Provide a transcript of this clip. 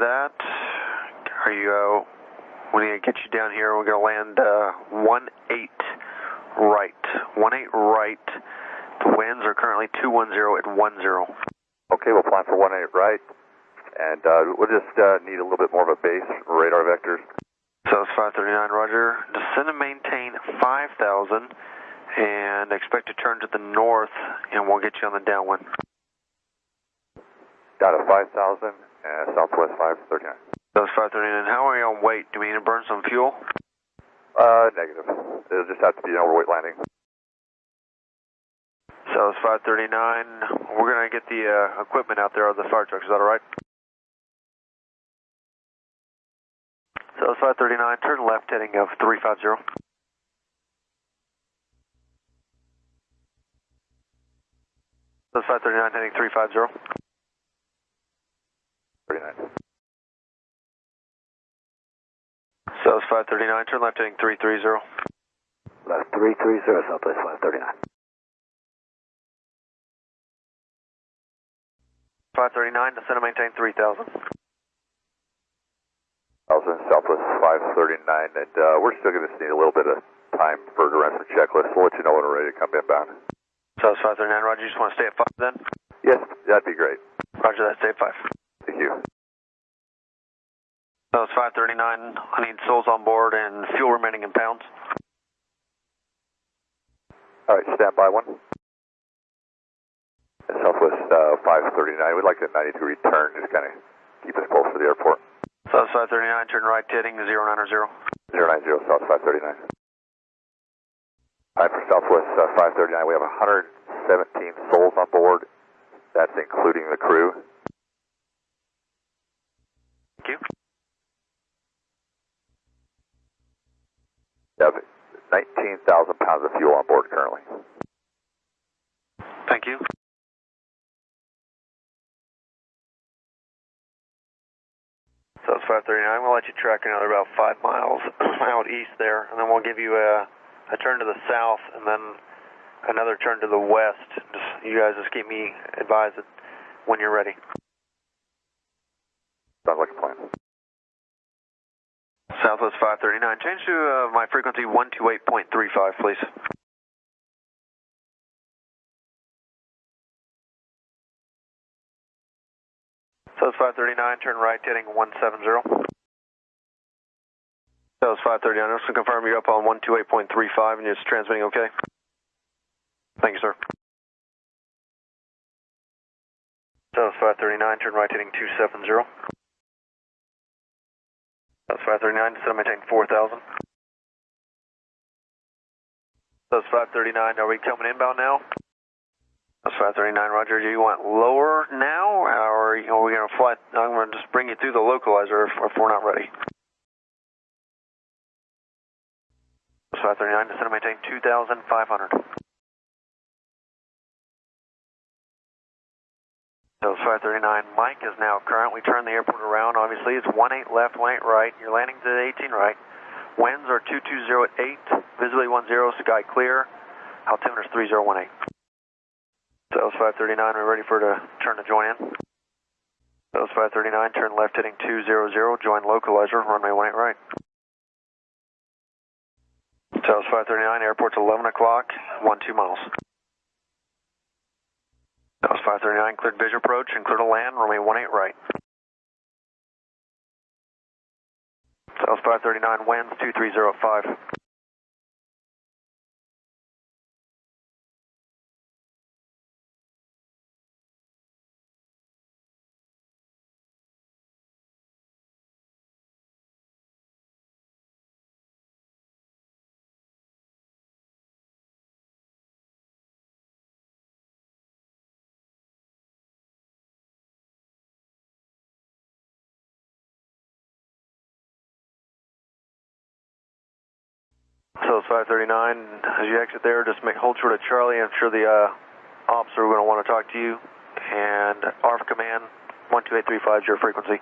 that. Are you, uh, we need to get you down here. We're going to land uh, 1-8 right. 1-8 right. The winds are currently 210 at 10. Okay, we'll plan for 1-8 right. And uh, we'll just uh, need a little bit more of a base radar vectors. Southwest 539, roger. Descend and maintain 5,000 and expect to turn to the north and we'll get you on the downwind. Got a 5,000 and southwest 539. Southwest 539. How are you on weight? Do we need to burn some fuel? Uh, negative. It'll just have to be an overweight landing. Southwest 539. We're going to get the uh, equipment out there of the fire truck. Is that all right? Southwest 539. Turn left heading of 350. Southwest 539 heading 350. Southwest 539. Turn left heading 330. Left 330, Southwest 539. 539. Descend and maintain 3000. 1000 southwest 539. And uh, we're still going to need a little bit of time for the rest of the checklist. We'll let you know when we're ready to come inbound. Southwest 539. Roger. You just want to stay at 5 then? Yes, that'd be great. Roger that. Stay at 5. Thank you. Southwest 539. I need souls on board and fuel remaining in pounds. All right, stand by one. And Southwest uh, 539. We'd like a 90 degree turn, just kind of keep us close to the airport. South 539. Turn right heading 090. 090 South 539. All right, for Southwest uh, 539, we have 117 souls on board. That's including the crew. Thank you. Have 19,000 pounds of fuel on board currently. Thank you. Southwest 539. We'll let you track another about five miles out east there, and then we'll give you a, a turn to the south and then another turn to the west. Just, you guys just keep me advised when you're ready. Sounds like a plan. Southwest 539. Change to uh, my frequency 128.35, please. Southwest 539, turn right heading 170. Southwest 539, just to confirm you're up on 128.35 and you're transmitting okay? Thank you, sir. Southwest 539, turn right heading 270. That's 539, descend maintain 4,000. That's 539, are we coming inbound now? That's 539, roger. Do you want lower now, or are we going to fly? I'm going to just bring you through the localizer if, if we're not ready. That's 539, descend maintain 2,500. Southwest 539. Mike is now currently turned the airport around. Obviously, it's 18 left, 18 right. Your landing's at 18 right. Winds are 220 at 8. Visibility 10, sky clear. Altimeter's 3018. Southwest 539. We're ready for to turn to join in. It's 539. Turn left heading 200. Join localizer. Runway 18 right. It's 539. Airport's 11 o'clock. 12 miles. That was 539, cleared visual approach and clear to land, runway 18 right. Was 539, winds 2305. Southwest 539. As you exit there, just make hold short of Charlie. I'm sure the uh, officer are going to want to talk to you. And ARFF command 12835 is your frequency.